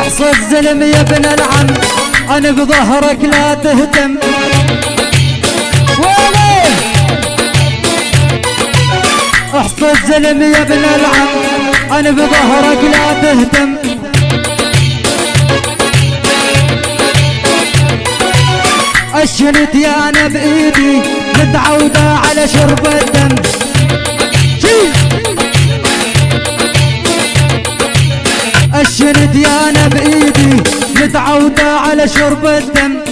احصى الزلم يا ابن العم أنا بظهرك لا تهتم. ويلي؟ أحصى الزلم يا ابن العم أنا بظهرك لا تهتم. اشنت يا أنا بإيدي متعودة على شرب الدم. أنا بايدي متعودة على شرب الدم.